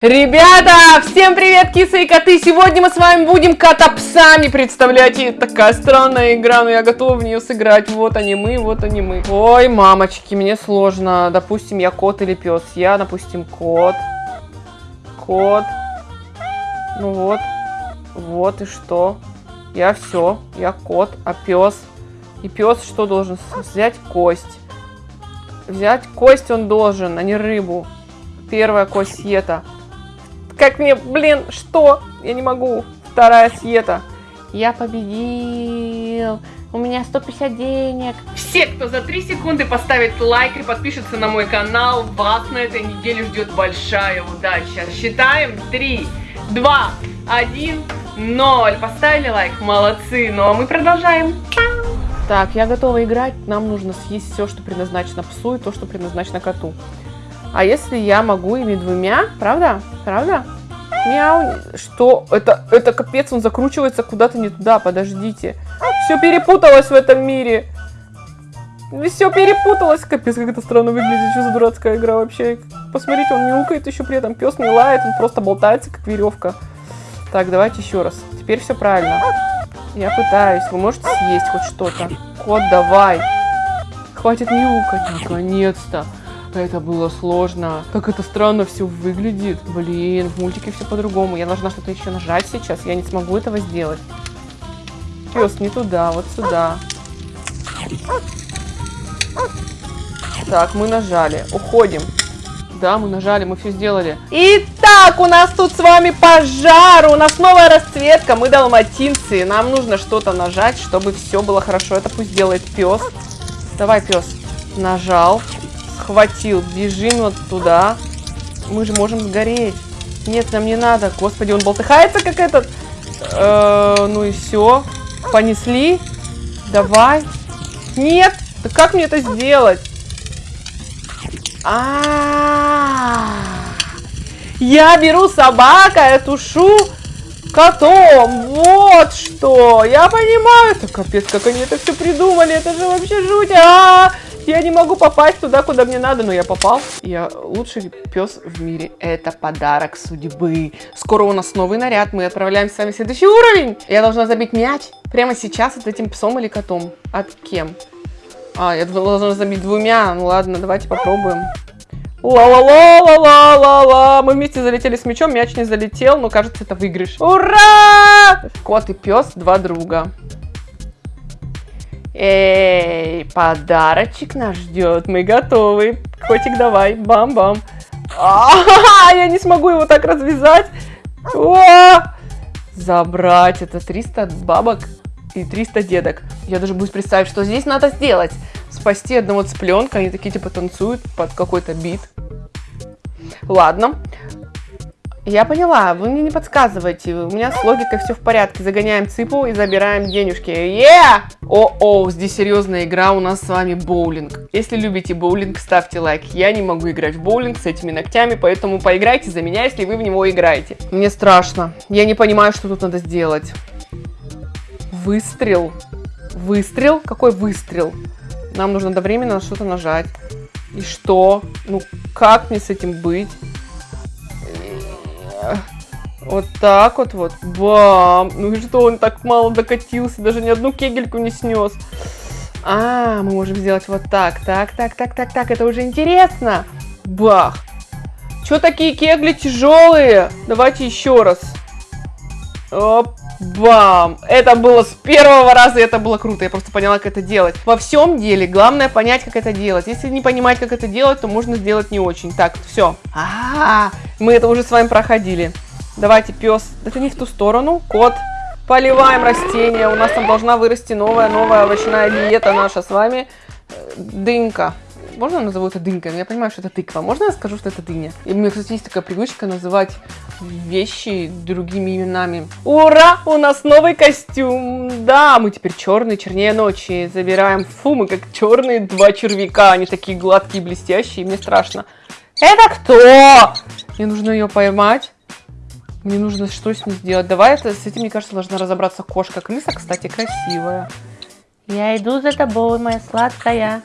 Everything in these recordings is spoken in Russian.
Ребята, всем привет, кисы и коты! Сегодня мы с вами будем кота-псами, представляете? Такая странная игра, но я готова в нее сыграть. Вот они мы, вот они мы. Ой, мамочки, мне сложно. Допустим, я кот или пес. Я, допустим, кот. Кот. Ну вот. Вот и что? Я все. Я кот, а пес? И пес что должен? Взять кость. Взять кость он должен, а не рыбу. Первая кость это. Как мне, блин, что? Я не могу. Вторая Света. Я победил. У меня 150 денег. Все, кто за 3 секунды поставит лайк и подпишется на мой канал, вас на этой неделе ждет большая удача. Считаем. 3, 2, 1, 0. Поставили лайк? Молодцы. Ну а мы продолжаем. Так, я готова играть. Нам нужно съесть все, что предназначено псу, и то, что предназначено коту. А если я могу ими двумя? Правда? Правда? Мяу. Что? Это, это капец, он закручивается куда-то не туда. Подождите. Все перепуталось в этом мире. Все перепуталось. Капец, как это странно выглядит. Что за дурацкая игра вообще? Посмотрите, он мяукает еще при этом. Пес не лает, он просто болтается, как веревка. Так, давайте еще раз. Теперь все правильно. Я пытаюсь. Вы можете съесть хоть что-то? Кот, давай. Хватит мяукать. Наконец-то. Это было сложно. Как это странно все выглядит. Блин, в мультике все по-другому. Я должна что-то еще нажать сейчас. Я не смогу этого сделать. Пес, не туда, вот сюда. Так, мы нажали. Уходим. Да, мы нажали, мы все сделали. Итак, у нас тут с вами пожар. У нас новая расцветка. Мы далматинцы. Нам нужно что-то нажать, чтобы все было хорошо. Это пусть делает пес. Давай, пес. Нажал схватил. Бежим вот туда. Мы же можем сгореть. Нет, нам не надо. Господи, он болтыхается как этот. Э, ну и все. Понесли. Давай. Нет. Да как мне это сделать? А, -а, -а, Я беру собака, я тушу котом. Вот что. Я понимаю. Это капец, как они это все придумали. Это же вообще жуть. А, -а, -а. Я не могу попасть туда, куда мне надо, но я попал. Я лучший пес в мире. Это подарок судьбы. Скоро у нас новый наряд. Мы отправляемся с вами следующий уровень. Я должна забить мяч прямо сейчас от этим псом или котом. От кем? А, я должна забить двумя. Ну ладно, давайте попробуем. Ла-ла-ла-ла-ла-ла-ла. Мы вместе залетели с мячом, мяч не залетел, но кажется, это выигрыш. Ура! Кот и пес, два друга. Эй, подарочек нас ждет. Мы готовы. Котик, давай. Бам-бам. А, я не смогу его так развязать. Забрать. Это 300 бабок и 300 дедок. Я даже буду представить, что здесь надо сделать. Спасти одного цыпленка. Они такие типа танцуют под какой-то бит. Ладно. Я поняла, вы мне не подсказывайте, у меня с логикой все в порядке. Загоняем цыпу и забираем денежки. Yeah! О-о, здесь серьезная игра, у нас с вами боулинг. Если любите боулинг, ставьте лайк. Я не могу играть в боулинг с этими ногтями, поэтому поиграйте за меня, если вы в него играете. Мне страшно, я не понимаю, что тут надо сделать. Выстрел. Выстрел? Какой выстрел? Нам нужно одновременно на что-то нажать. И что? Ну, как мне с этим быть? Вот так вот вот. Бам! Ну и что, он так мало докатился, даже ни одну кегельку не снес. А, мы можем сделать вот так. Так, так, так, так, так, это уже интересно. Бах! Че такие кегли тяжелые? Давайте еще раз. Оп, бам! Это было с первого раза, это было круто. Я просто поняла, как это делать. Во всем деле, главное понять, как это делать. Если не понимать, как это делать, то можно сделать не очень. Так, все. А, -а, -а мы это уже с вами проходили. Давайте, пес. Это не в ту сторону. Кот. Поливаем растения. У нас там должна вырасти новая, новая овощная диета наша с вами. Дынька. Можно я назову это дынькой? Я понимаю, что это тыква. Можно я скажу, что это дыня? И у меня, кстати, есть такая привычка называть вещи другими именами. Ура! У нас новый костюм! Да, мы теперь черные, чернее ночи. Забираем. Фу, мы как черные два червяка. Они такие гладкие, блестящие. Мне страшно. Это кто? Мне нужно ее поймать. Мне нужно что с ней сделать. Давай это, с этим, мне кажется, должна разобраться кошка. Крыса, кстати, красивая. Я иду за тобой, моя сладкая.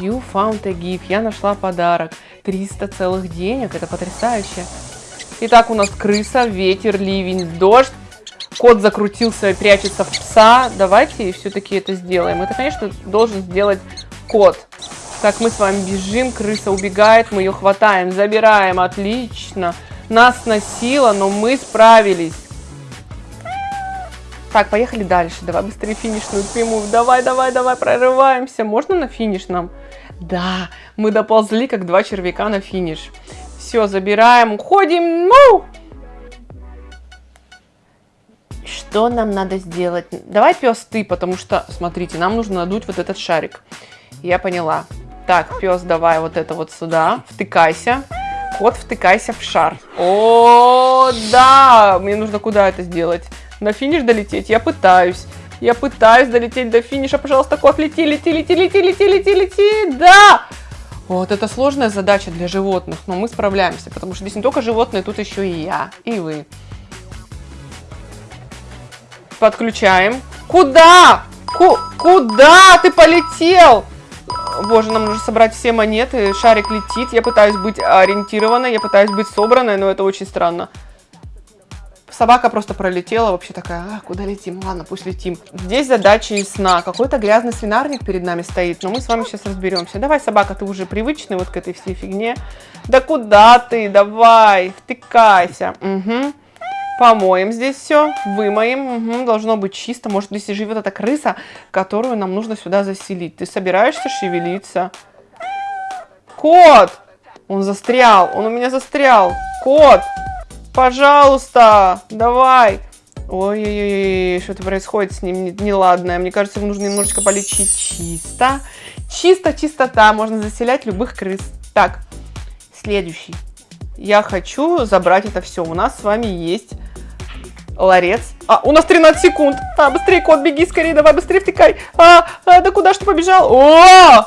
You found a gift. Я нашла подарок. 300 целых денег. Это потрясающе. Итак, у нас крыса, ветер, ливень, дождь. Кот закрутился и прячется в пса. Давайте все-таки это сделаем. Это, конечно, должен сделать кот. Так, мы с вами бежим, крыса убегает, мы ее хватаем, забираем, отлично. Нас носило, но мы справились. Так, поехали дальше. Давай быстрее финишную прямую. Давай, давай, давай, прорываемся. Можно на финиш нам? Да, мы доползли, как два червяка на финиш. Все, забираем, уходим. Ну! Что нам надо сделать? Давай, пес, ты, потому что, смотрите, нам нужно надуть вот этот шарик. Я поняла. Так, пес, давай вот это вот сюда. Втыкайся. Кот, втыкайся в шар. О, да! Мне нужно куда это сделать? На финиш долететь? Я пытаюсь. Я пытаюсь долететь до финиша. Пожалуйста, кот, лети, лети, лети, лети, лети, лети, лети. Да! Вот это сложная задача для животных, но мы справляемся, потому что здесь не только животные, тут еще и я, и вы. Подключаем. Куда? Ку куда ты полетел? Боже, нам нужно собрать все монеты. Шарик летит. Я пытаюсь быть ориентированной, я пытаюсь быть собранной, но это очень странно. Собака просто пролетела, вообще такая, а, куда летим? Ладно, пусть летим. Здесь задача из сна. Какой-то грязный свинарник перед нами стоит, но мы с вами сейчас разберемся. Давай, собака, ты уже привычный вот к этой всей фигне. Да куда ты? Давай, втыкайся. Угу. Помоем здесь все, вымоем. Угу, должно быть чисто. Может, здесь и живет эта крыса, которую нам нужно сюда заселить. Ты собираешься шевелиться? Кот! Он застрял, он у меня застрял. Кот! Пожалуйста, давай. Ой-ой-ой, что-то происходит с ним неладное. Мне кажется, ему нужно немножечко полечить чисто. Чисто, чистота. Можно заселять любых крыс. Так, следующий. Я хочу забрать это все. У нас с вами есть ларец. А, у нас 13 секунд. А, быстрее, кот, беги скорее, давай, быстрее втекай. А, а да куда ж ты побежал? О!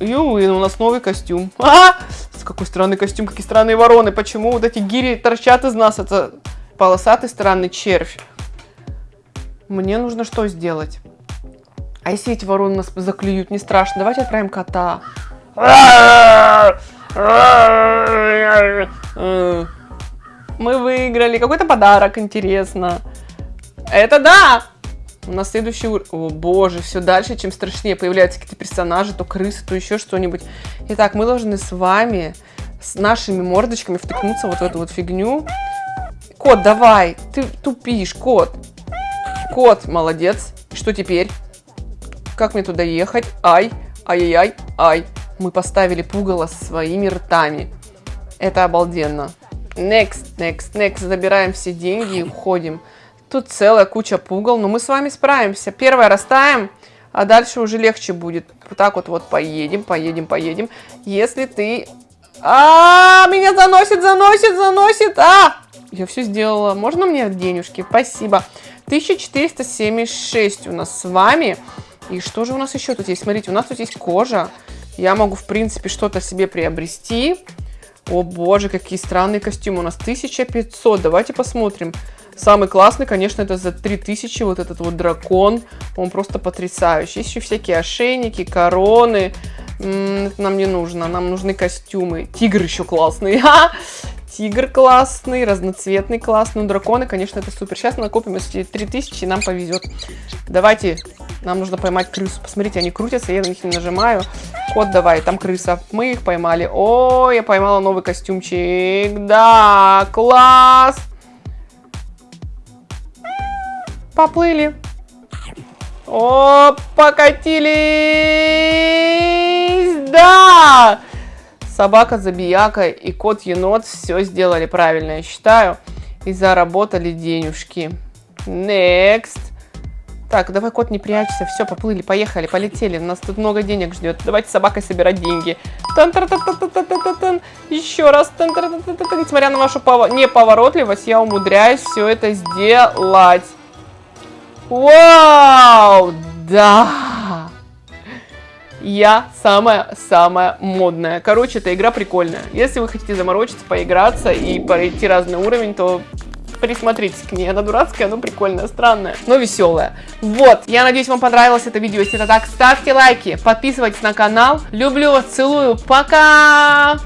Ю, у нас новый костюм. А, какой странный костюм, какие странные вороны. Почему вот эти гири торчат из нас? Это полосатый странный червь. Мне нужно что сделать? А если эти вороны нас заклюют, не страшно. Давайте отправим кота. Мы выиграли. Какой-то подарок, интересно. Это да! У нас следующий уровень. О боже, все дальше, чем страшнее. Появляются какие-то персонажи, то крысы, то еще что-нибудь. Итак, мы должны с вами, с нашими мордочками втыкнуться вот в эту вот фигню. Кот, давай, ты тупишь, кот. Кот, молодец. Что теперь? Как мне туда ехать? Ай, ай-яй-яй, ай. Мы поставили пугало своими ртами. Это обалденно. Next, next, next. Забираем все деньги и уходим. Тут целая куча пугал, но мы с вами справимся. Первое растаем, а дальше уже легче будет. Вот так вот вот поедем, поедем, поедем. Если ты... А, -а, -а меня заносит, заносит, заносит. А, я все сделала. Можно мне денежки? Спасибо. 1476 у нас с вами. И что же у нас еще тут есть? Смотрите, у нас тут есть кожа. Я могу, в принципе, что-то себе приобрести. О боже, какие странные костюмы. У нас 1500. Давайте посмотрим. Самый классный, конечно, это за 3000, вот этот вот дракон. Он просто потрясающий. Есть еще всякие ошейники, короны. М-м, это нам не нужно, нам нужны костюмы. Тигр еще классный. Тигр классный, разноцветный классный. Ну, драконы, конечно, это супер. Сейчас накопим если 3000, и нам повезет. Давайте, нам нужно поймать крысу. Посмотрите, они крутятся, я на них не нажимаю. Кот, давай, там крыса. Мы их поймали. О, я поймала новый костюмчик. Да, класс! Поплыли. О, покатились! Да! Собака, забияка и кот-енот все сделали правильно, я считаю. И заработали денежки. Next. Так, давай, кот, не прячься. Все, поплыли, поехали, полетели. Нас тут много денег ждет. Давайте с собакой собирать деньги. Тан -тан -тан. Еще раз. Несмотря на вашу неповоротливость, я умудряюсь все это сделать. Вау! Да! Я самая-самая модная. Короче, эта игра прикольная. Если вы хотите заморочиться, поиграться и пройти разный уровень, то присмотритесь к ней. Она дурацкая, но прикольная, странная, но веселая. Вот, я надеюсь, вам понравилось это видео. Если это так, ставьте лайки, подписывайтесь на канал. Люблю вас, целую, пока!